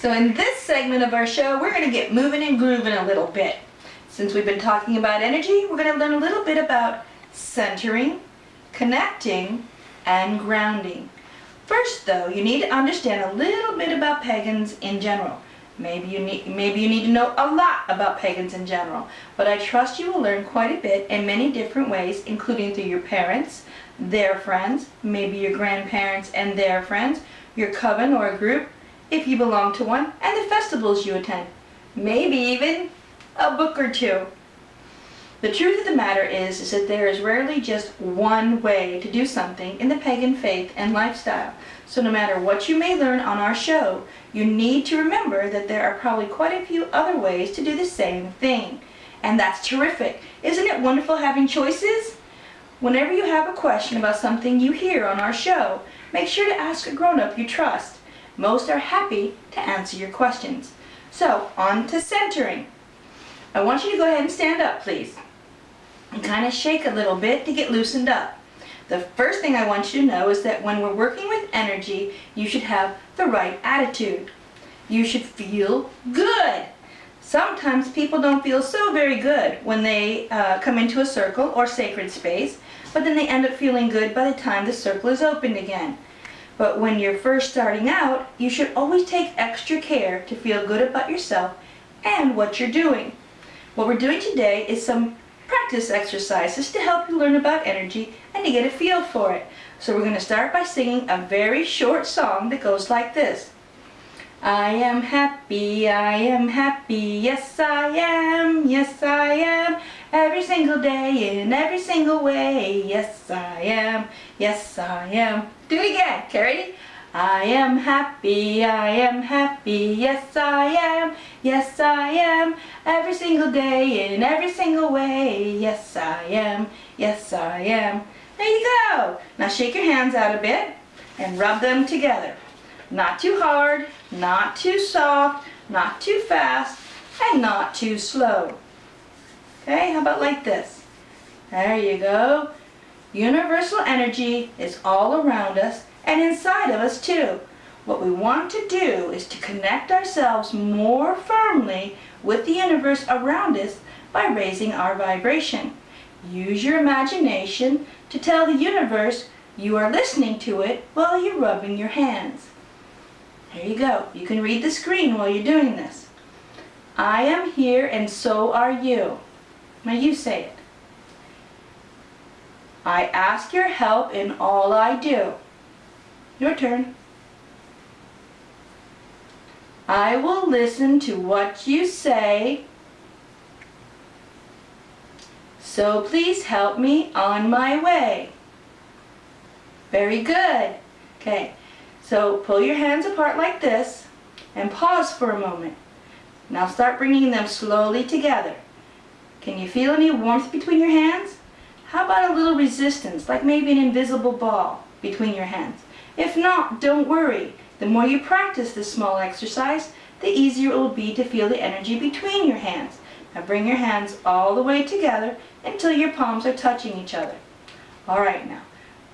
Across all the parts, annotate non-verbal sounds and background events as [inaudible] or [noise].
So in this segment of our show, we're going to get moving and grooving a little bit. Since we've been talking about energy, we're going to learn a little bit about centering, connecting, and grounding. First though, you need to understand a little bit about pagans in general. Maybe you need maybe you need to know a lot about pagans in general, but I trust you will learn quite a bit in many different ways, including through your parents, their friends, maybe your grandparents and their friends, your coven or a group, if you belong to one, and the festivals you attend. Maybe even a book or two. The truth of the matter is, is that there is rarely just one way to do something in the pagan faith and lifestyle. So no matter what you may learn on our show, you need to remember that there are probably quite a few other ways to do the same thing. And that's terrific. Isn't it wonderful having choices? Whenever you have a question about something you hear on our show, make sure to ask a grown-up you trust. Most are happy to answer your questions. So, on to centering. I want you to go ahead and stand up, please. And kind of shake a little bit to get loosened up. The first thing I want you to know is that when we're working with energy, you should have the right attitude. You should feel good. Sometimes people don't feel so very good when they uh, come into a circle or sacred space, but then they end up feeling good by the time the circle is opened again. But when you're first starting out, you should always take extra care to feel good about yourself and what you're doing. What we're doing today is some practice exercises to help you learn about energy and to get a feel for it. So we're going to start by singing a very short song that goes like this. I am happy, I am happy, yes I am, yes I am, every single day in every single way, yes I am, yes I am. Do it again, Carrie. I am happy, I am happy, yes I am, yes I am, every single day in every single way, yes I am, yes I am. There you go. Now shake your hands out a bit and rub them together. Not too hard, not too soft, not too fast, and not too slow. Okay, how about like this? There you go. Universal energy is all around us and inside of us too. What we want to do is to connect ourselves more firmly with the universe around us by raising our vibration. Use your imagination to tell the universe you are listening to it while you're rubbing your hands. There you go. You can read the screen while you're doing this. I am here and so are you. Now you say it. I ask your help in all I do. Your turn. I will listen to what you say. So please help me on my way. Very good. Okay, so pull your hands apart like this and pause for a moment. Now start bringing them slowly together. Can you feel any warmth between your hands? How about a little resistance, like maybe an invisible ball between your hands? If not, don't worry. The more you practice this small exercise, the easier it will be to feel the energy between your hands. Now bring your hands all the way together until your palms are touching each other. Alright now,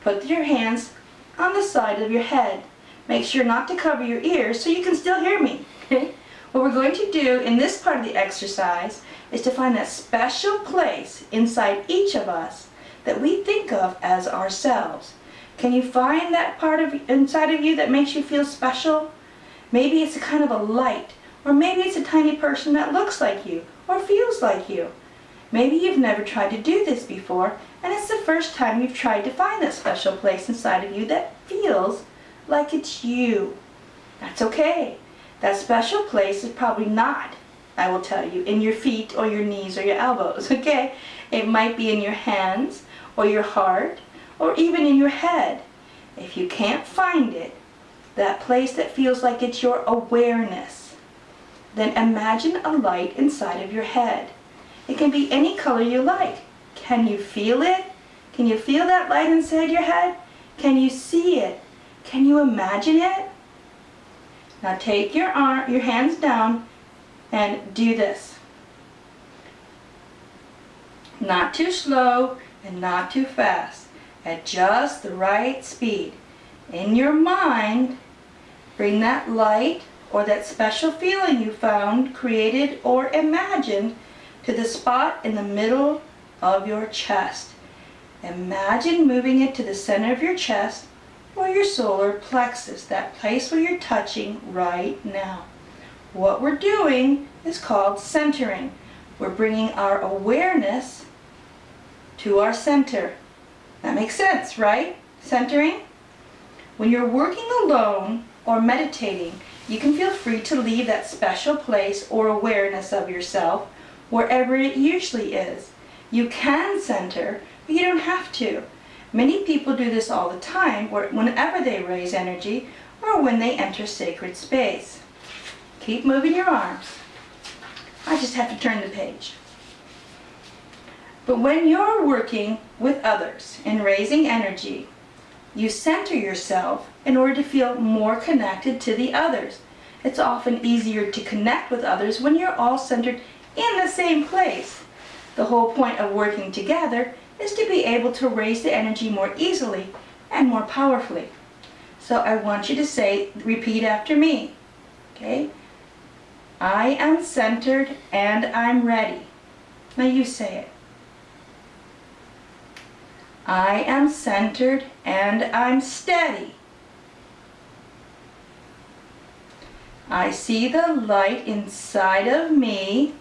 put your hands on the side of your head. Make sure not to cover your ears so you can still hear me. [laughs] what we're going to do in this part of the exercise is to find that special place inside each of us that we think of as ourselves. Can you find that part of inside of you that makes you feel special? Maybe it's a kind of a light, or maybe it's a tiny person that looks like you, or feels like you. Maybe you've never tried to do this before, and it's the first time you've tried to find that special place inside of you that feels like it's you. That's okay. That special place is probably not I will tell you, in your feet or your knees or your elbows, [laughs] okay? It might be in your hands or your heart or even in your head. If you can't find it, that place that feels like it's your awareness, then imagine a light inside of your head. It can be any color you like. Can you feel it? Can you feel that light inside your head? Can you see it? Can you imagine it? Now take your arm, your hands down and do this. Not too slow and not too fast. At just the right speed. In your mind, bring that light or that special feeling you found, created, or imagined to the spot in the middle of your chest. Imagine moving it to the center of your chest or your solar plexus, that place where you're touching right now. What we're doing is called centering. We're bringing our awareness to our center. That makes sense, right? Centering. When you're working alone or meditating, you can feel free to leave that special place or awareness of yourself wherever it usually is. You can center, but you don't have to. Many people do this all the time whenever they raise energy or when they enter sacred space. Keep moving your arms. I just have to turn the page. But when you're working with others in raising energy, you center yourself in order to feel more connected to the others. It's often easier to connect with others when you're all centered in the same place. The whole point of working together is to be able to raise the energy more easily and more powerfully. So I want you to say, repeat after me, okay? I am centered and I'm ready. Now you say it. I am centered and I'm steady. I see the light inside of me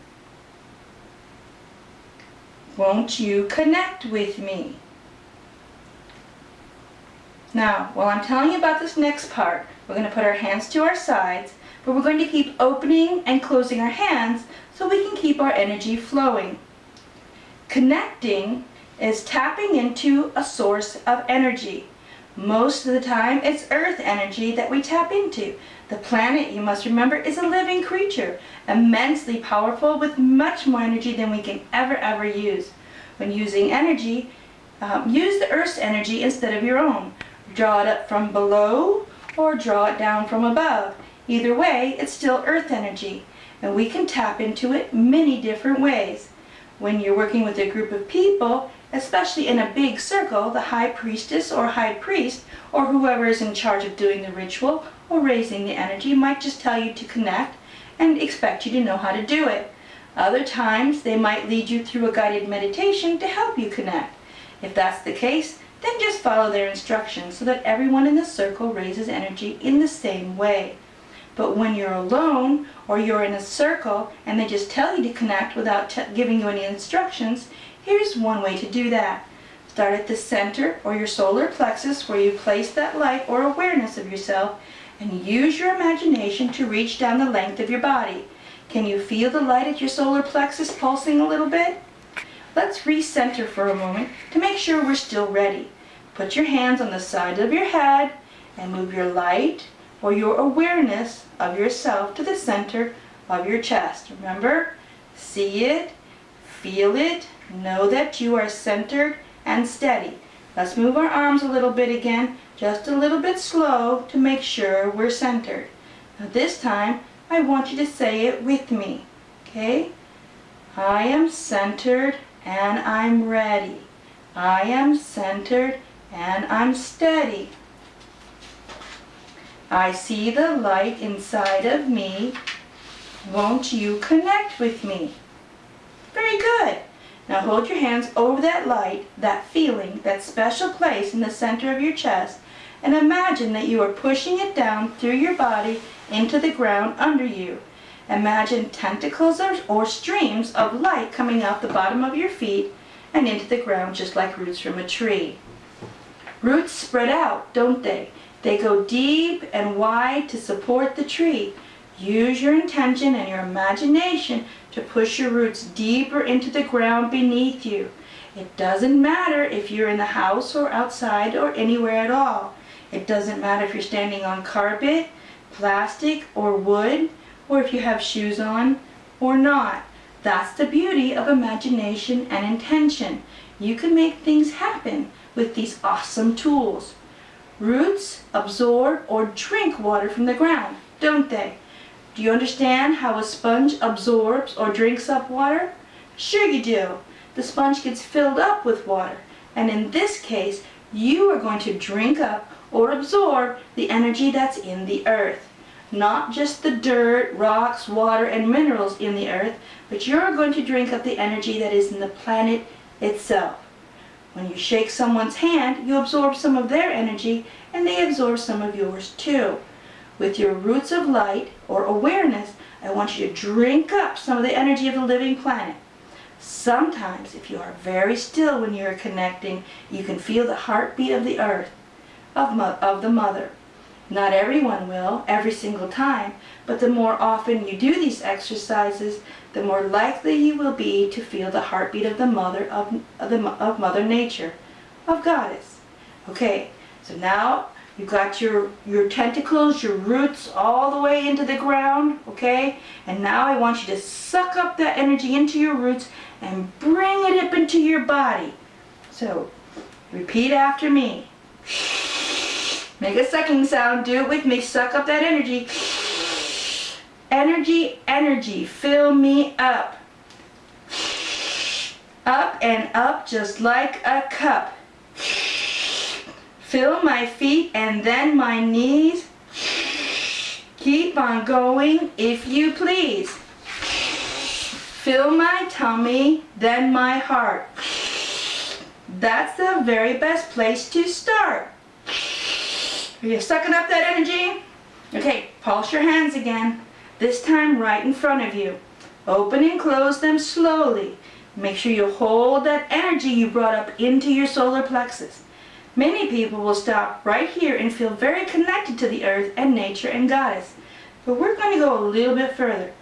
won't you connect with me? Now, while I'm telling you about this next part, we're going to put our hands to our sides, but we're going to keep opening and closing our hands so we can keep our energy flowing. Connecting is tapping into a source of energy. Most of the time, it's earth energy that we tap into. The planet, you must remember, is a living creature, immensely powerful with much more energy than we can ever, ever use. When using energy, um, use the Earth's energy instead of your own. Draw it up from below or draw it down from above. Either way, it's still Earth energy, and we can tap into it many different ways. When you're working with a group of people, especially in a big circle, the high priestess or high priest, or whoever is in charge of doing the ritual or raising the energy, might just tell you to connect and expect you to know how to do it. Other times, they might lead you through a guided meditation to help you connect. If that's the case, then just follow their instructions so that everyone in the circle raises energy in the same way. But when you're alone or you're in a circle and they just tell you to connect without giving you any instructions, here's one way to do that. Start at the center or your solar plexus where you place that light or awareness of yourself and use your imagination to reach down the length of your body. Can you feel the light at your solar plexus pulsing a little bit? Let's recenter for a moment to make sure we're still ready. Put your hands on the side of your head and move your light or your awareness of yourself to the center of your chest. Remember, see it, feel it, know that you are centered and steady. Let's move our arms a little bit again, just a little bit slow to make sure we're centered. Now this time, I want you to say it with me, okay? I am centered and I'm ready. I am centered and I'm steady. I see the light inside of me. Won't you connect with me? Very good. Now hold your hands over that light, that feeling, that special place in the center of your chest, and imagine that you are pushing it down through your body into the ground under you. Imagine tentacles or, or streams of light coming out the bottom of your feet and into the ground just like roots from a tree. Roots spread out, don't they? They go deep and wide to support the tree. Use your intention and your imagination to push your roots deeper into the ground beneath you. It doesn't matter if you're in the house or outside or anywhere at all. It doesn't matter if you're standing on carpet, plastic, or wood, or if you have shoes on or not. That's the beauty of imagination and intention. You can make things happen with these awesome tools. Roots absorb or drink water from the ground, don't they? Do you understand how a sponge absorbs or drinks up water? Sure you do. The sponge gets filled up with water. And in this case, you are going to drink up or absorb the energy that's in the earth. not just the dirt, rocks, water, and minerals in the earth, but you're going to drink up the energy that is in the planet itself. When you shake someone's hand, you absorb some of their energy and they absorb some of yours too. With your roots of light or awareness, I want you to drink up some of the energy of the living planet. Sometimes, if you are very still when you're connecting, you can feel the heartbeat of the earth, of, of the mother. Not everyone will, every single time, but the more often you do these exercises, the more likely you will be to feel the heartbeat of the mother of, of, the, of Mother Nature, of Goddess. Okay, so now you've got your, your tentacles, your roots all the way into the ground, okay? And now I want you to suck up that energy into your roots and bring it up into your body. So, repeat after me. Make a sucking sound. Do it with me. Suck up that energy. Energy, energy. Fill me up. Up and up just like a cup. Fill my feet and then my knees. Keep on going if you please. Fill my tummy, then my heart. That's the very best place to start. Are you sucking up that energy? Okay, pulse your hands again. This time right in front of you. Open and close them slowly. Make sure you hold that energy you brought up into your solar plexus. Many people will stop right here and feel very connected to the earth and nature and goddess. But we're going to go a little bit further.